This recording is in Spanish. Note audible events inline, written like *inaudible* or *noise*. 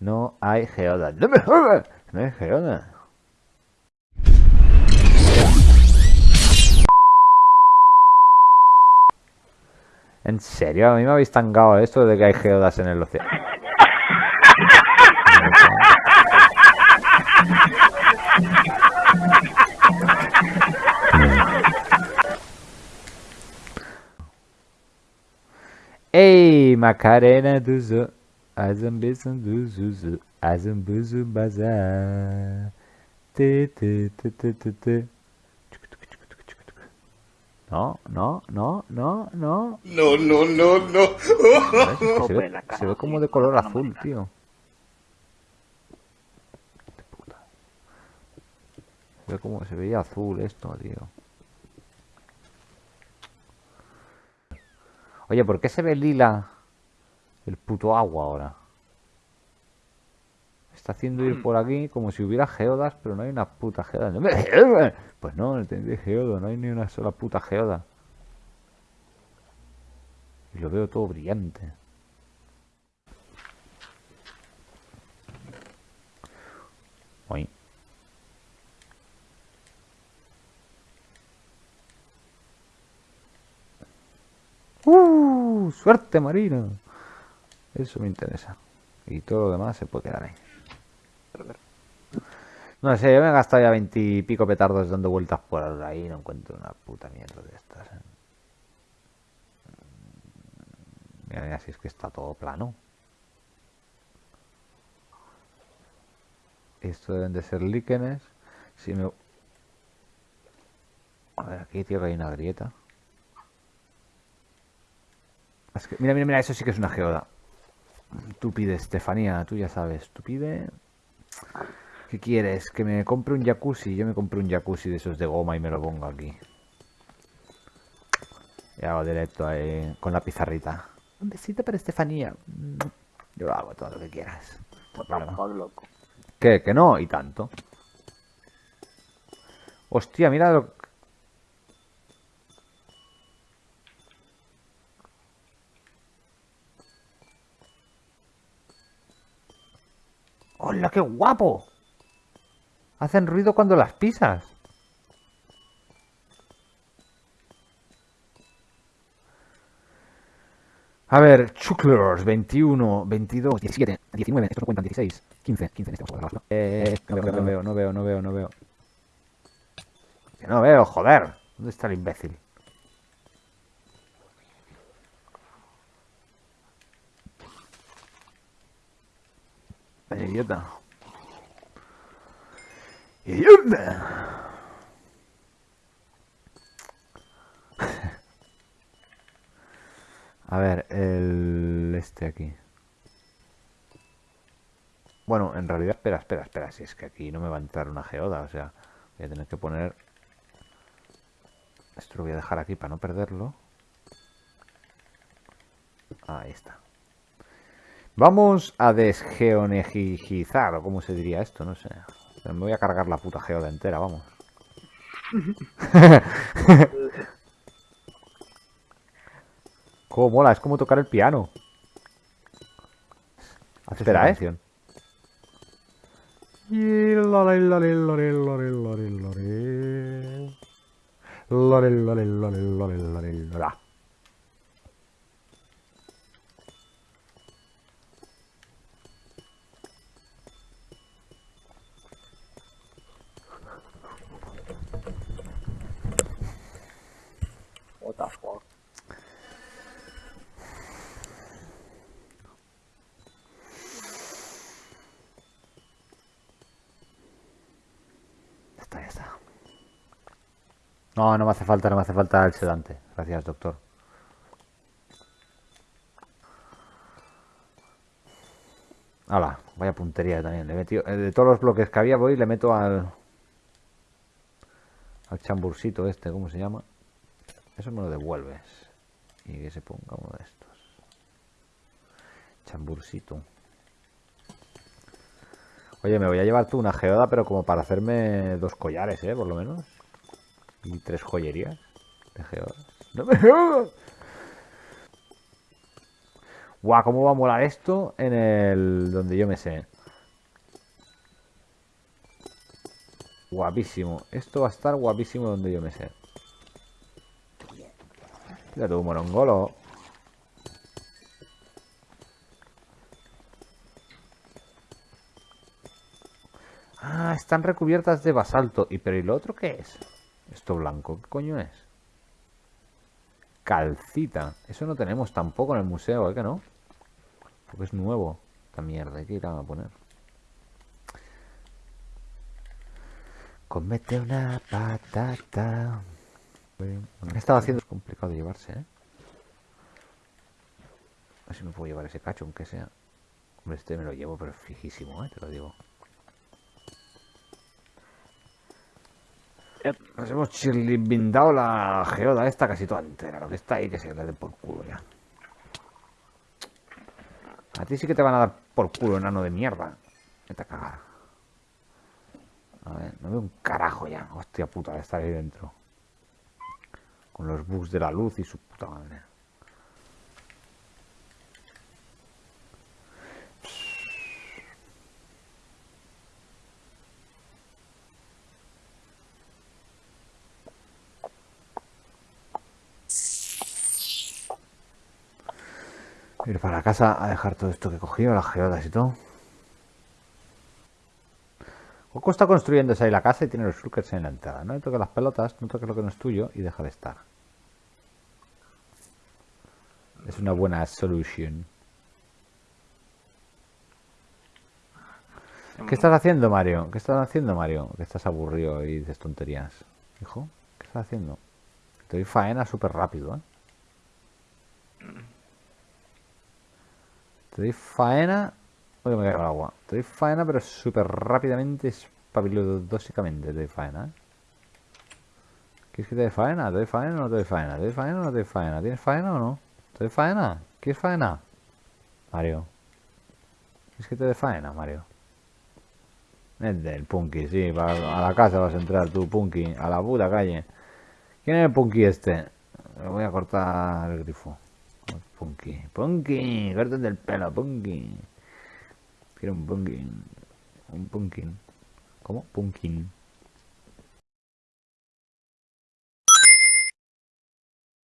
No hay geoda. ¡No me jodas! No hay geoda. ¿En serio? A mí me habéis tangado esto de que hay geodas en el océano. Ey Macarena duzu Azım bizim duzuzu Azım buzu baza Çık tık çık tık çık tık. No, no, no, no, no. No, no, no, no. Se ve, se ve como de color azul, tío. Se ve como se veía azul esto, tío. Oye, ¿por qué se ve lila el puto agua ahora? Está haciendo ir por aquí como si hubiera geodas, pero no hay una puta geoda. *laughs* Pues no, no de geoda, no hay ni una sola puta geoda. Y lo veo todo brillante. Oye. ¡Uh! ¡Suerte, Marino! Eso me interesa. Y todo lo demás se puede quedar ahí. No sé, yo me he gastado ya veintipico petardos dando vueltas por ahí y no encuentro una puta mierda de estas. ¿eh? Mira, mira, si es que está todo plano. Esto deben de ser líquenes. Si me... A ver, aquí, tío, que hay una grieta. Es que, mira, mira, mira, eso sí que es una geoda. Tú pide, Estefanía, tú ya sabes. Tú pide... ¿Qué quieres? ¿Que me compre un jacuzzi? Yo me compro un jacuzzi de esos de goma y me lo pongo aquí. Y hago directo ahí con la pizarrita. Un besito para Estefanía. Yo lo hago todo lo que quieras. ¿Qué? ¿Que no? Y tanto. Hostia, mira lo... ¡Hola, qué guapo! Hacen ruido cuando las pisas. A ver, Chucklers, 21, 22, 17, 19, estos no cuentan, 16, 15, 15 en este a guardarlo. Eh, no veo, no veo, no veo, no veo, no veo, joder. ¿Dónde está el imbécil? Idiota. ¡Idiota! *laughs* A ver, el este aquí. Bueno, en realidad, espera, espera, espera. Si es que aquí no me va a entrar una geoda, o sea, voy a tener que poner... Esto lo voy a dejar aquí para no perderlo. Ahí está. Vamos a desgeonegizar, o cómo se diría esto, no sé. Me voy a cargar la puta geoda entera, vamos. *laughs* Cómo mola, es como tocar el piano. Espera, ¿eh? Ya está, ya está. No, no me hace falta, no me hace falta el sedante. Gracias, doctor. Hala, vaya puntería también. Le eh, de todos los bloques que había voy y le meto al... Al chambursito este, ¿cómo se llama? Eso me lo devuelves. Y que se ponga uno de estos. Chambursito. Oye, me voy a llevar tú una geoda, pero como para hacerme dos collares, ¿eh? Por lo menos. Y tres joyerías de geodas. ¡No me! Guau, ¿cómo va a molar esto en el... donde yo me sé? Guapísimo. Esto va a estar guapísimo donde yo me sé. Mira tú, morongolo. Ah, están recubiertas de basalto. ¿Y pero y lo otro qué es? Esto blanco, ¿qué coño es? Calcita. Eso no tenemos tampoco en el museo, ¿eh que no? Porque es nuevo. Esta mierda, hay que ir a poner. Comete una patata. He estado haciendo es complicado de llevarse, ¿eh? A ver si me puedo llevar ese cacho, aunque sea. Hombre, este me lo llevo, pero fijísimo, ¿eh? Te lo digo. Nos hemos chirlimbindado la geoda esta casi toda entera. Lo que está ahí que se le dé por culo ya. A ti sí que te van a dar por culo, enano de mierda. Vete a cagar. A ver, no veo un carajo ya. Hostia puta de estar ahí dentro. Con los bugs de la luz y su puta madre. Ir para casa a dejar todo esto que he cogido, las geodas y todo. Coco está construyéndose ahí la casa y tiene los shulkers en la entrada. No le toques las pelotas, no toques lo que no es tuyo y deja de estar. Es una buena solución. ¿Qué estás haciendo, Mario? ¿Qué estás haciendo, Mario? Que estás aburrido y dices tonterías. Hijo, ¿qué estás haciendo? Te doy faena súper rápido, ¿eh? Te doy faena... Uy, me caigo al agua. Te doy faena, pero súper rápidamente, espabilodósicamente te doy faena, ¿eh? ¿Quieres que te dé faena? ¿Te doy faena o no te doy faena? ¿Te doy faena o no te doy faena? ¿Tienes faena o no? ¿Te doy faena? ¿Quieres faena? Mario. ¿Quieres que te dé faena, Mario? Es del Punky, sí. a la casa vas a entrar tú, Punky. A la puta calle. ¿Quién es el Punky este? Le voy a cortar el grifo. Punky. Punky. Corten del pelo, Punky. Quiero un Punky. Un Punkin. ¿Cómo? Punkin.